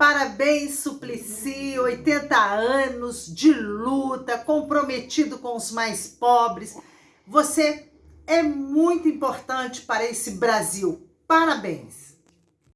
Parabéns, Suplicy, 80 anos de luta, comprometido com os mais pobres. Você é muito importante para esse Brasil. Parabéns!